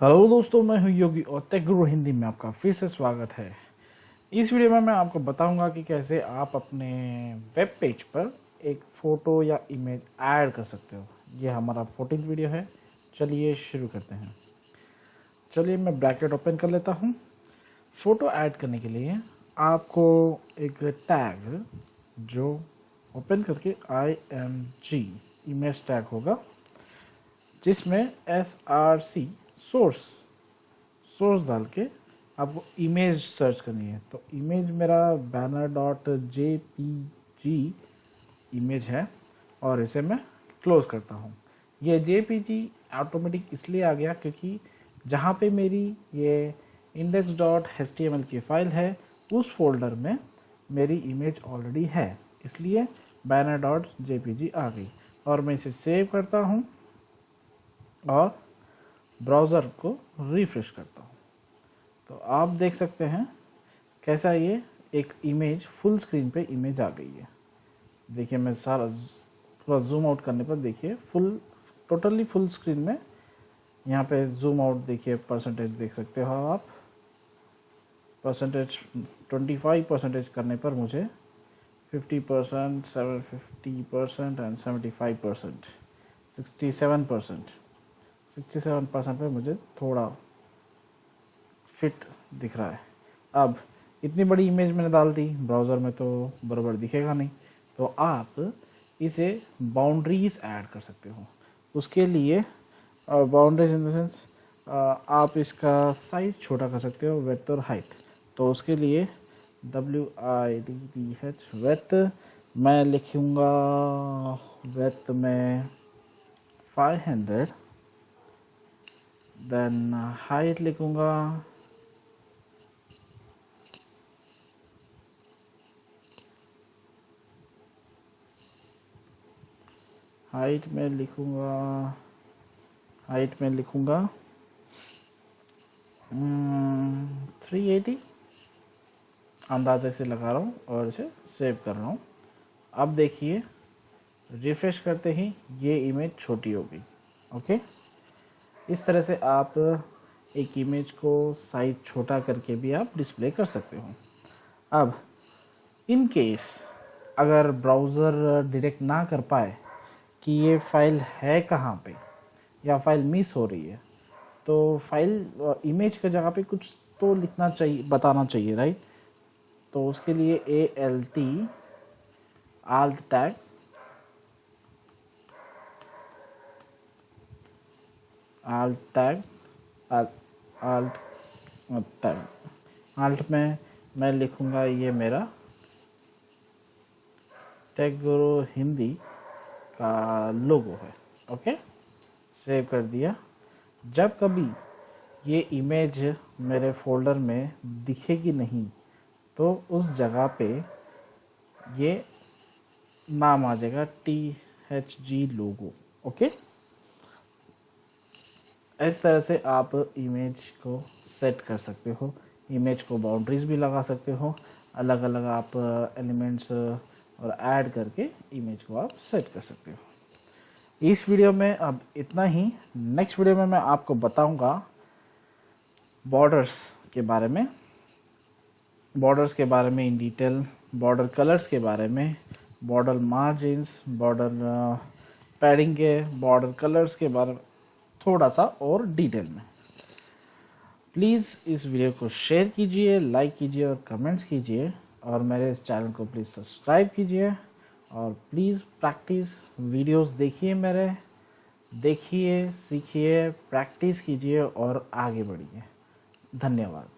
Hello दोस्तों, मैं हूँ योगी और टेक गुरु हिंदी में आपका फिर से स्वागत है। इस वीडियो में मैं आपको बताऊँगा कि कैसे आप अपने वेब पेज पर एक फ़ोटो या इमेज ऐड कर सकते हो। ये हमारा फोर्टीन वीडियो है। चलिए शुरू करते हैं। चलिए मैं ब्रैकेट ओपन कर लेता हूँ। फ़ोटो ऐड करने के लिए आपको एक टैग जो ओपन करके I M G image tag होगा, जिसमें S R C source source डाल के आपको इमेज सर्च करनी है। तो इमेज मेरा banner dot J P G image है और इसे मैं क्लोज करता हूँ। ये जे पी जी ऑटोमेटिक इसलिए आ गया क्योंकि जहाँ पे मेरी ये index dot H T M L की फ़ाइल है, उस फोल्डर में मेरी इमेज ऑलरेडी है। इसलिए banner dot J P G आ गई। और मैं इसे सेव करता हूँ और ब्राउज़र को रिफ्रेश करता हूँ। तो आप देख सकते हैं कैसा ये एक इमेज फुल स्क्रीन पे इमेज आ गई है। देखिए मैं सारा थोड़ा जूम आउट करने पर देखिए फुल टोटली फुल स्क्रीन में यहाँ पे जूम आउट देखिए परसेंटेज देख सकते हो आप। परसेंटेज 25 परसेंटेज करने पर मुझे 50 percent seven fifty percent and 75 percent sixty seven percent sixty seven percent पे मुझे थोड़ा फिट दिख रहा है। अब, इतनी बड़ी इमेज मैंने डाल दी ब्राउज़र में तो बराबर दिखेगा नहीं। तो आप इसे बाउंड्रीज ऐड कर सकते हो। उसके लिए बाउंड्रीज इन देंस आप इसका साइज़ छोटा कर सकते हो वेथ और हाइट तो उसके लिए W I D D H width मैं लिखूँगा वेथ में फाइव हंड्रेड देन हाइट लिखूँगा हाइट में लिखूँगा हाइट में लिखूँगा थ्री एटी अंदाजे से लगा रहा हूँ और इसे सेव कर रहा हूँ। अब देखिए रिफ्रेश करते ही ये इमेज छोटी होगी ओके इस तरह से आप एक इमेज को साइज़ छोटा करके भी आप डिस्प्ले कर सकते हो। अब इन केस अगर ब्राउज़र डिटेक्ट ना कर पाए कि ये फ़ाइल है कहाँ पे या फ़ाइल मिस हो रही है तो फ़ाइल इमेज के जगह पे कुछ तो लिखना चाहिए, बताना चाहिए राइट तो उसके लिए A L T alt tag alt tag alt में मैं लिखूँगा ये मेरा टेक गुरु हिंदी का लोगो है ओके सेव कर दिया। जब कभी ये इमेज मेरे फोल्डर में दिखेगी नहीं तो उस जगह पे ये नाम आ जाएगा T H G logo okay इस तरह से आप इमेज को सेट कर सकते हो। इमेज को बाउंड्रीज भी लगा सकते हो। अलग अलग आप एलिमेंट्स और ऐड करके इमेज को आप सेट कर सकते हो। इस वीडियो में अब इतना ही। नेक्स्ट वीडियो में मैं आपको बताऊँगा बॉर्डर्स के बारे में। बॉर्डर्स के बारे में इन डिटेल बॉर्डर कलर्स के बारे में बॉर्डर मार्जिन्स बॉर्डर पैडिंग के बॉर्डर कलर्स के बारे में थोड़ा सा और डिटेल में। प्लीज़ इस वीडियो को शेयर कीजिए लाइक कीजिए और कमेंट्स कीजिए और मेरे इस चैनल को प्लीज़ सब्सक्राइब कीजिए और प्लीज़ प्रैक्टिस वीडियोस देखिए मेरे, देखिए, सीखिए प्रैक्टिस कीजिए और आगे बढ़िए। धन्यवाद।